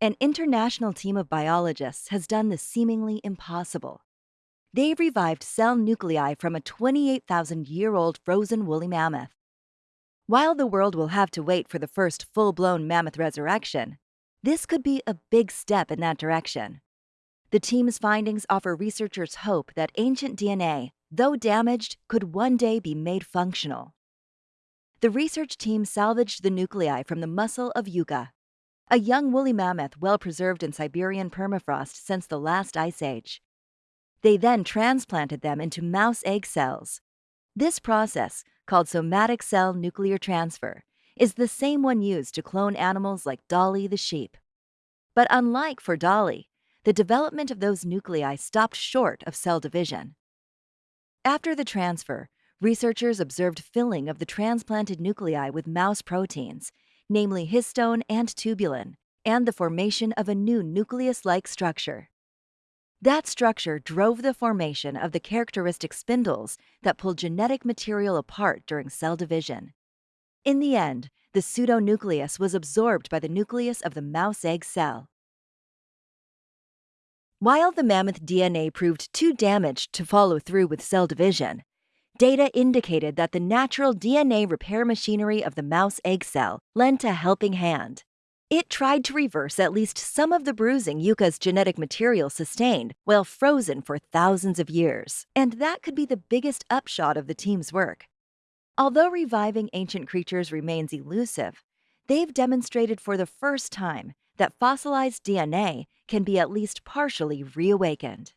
An international team of biologists has done the seemingly impossible. They've revived cell nuclei from a 28,000 year old frozen woolly mammoth. While the world will have to wait for the first full blown mammoth resurrection, this could be a big step in that direction. The team's findings offer researchers hope that ancient DNA, though damaged, could one day be made functional. The research team salvaged the nuclei from the muscle of Yuka, a young woolly mammoth well preserved in Siberian permafrost since the last ice age. They then transplanted them into mouse egg cells. This process, called somatic cell nuclear transfer, is the same one used to clone animals like Dolly the sheep. But unlike for Dolly, the development of those nuclei stopped short of cell division. After the transfer, researchers observed filling of the transplanted nuclei with mouse proteins, namely histone and tubulin, and the formation of a new nucleus like structure. That structure drove the formation of the characteristic spindles that pull genetic material apart during cell division. In the end, the pseudonucleus was absorbed by the nucleus of the mouse egg cell. While the mammoth DNA proved too damaged to follow through with cell division, data indicated that the natural DNA repair machinery of the mouse egg cell lent a helping hand. It tried to reverse at least some of the bruising Yuka's genetic material sustained while frozen for thousands of years, and that could be the biggest upshot of the team's work. Although reviving ancient creatures remains elusive, they've demonstrated for the first time that fossilized DNA can be at least partially reawakened.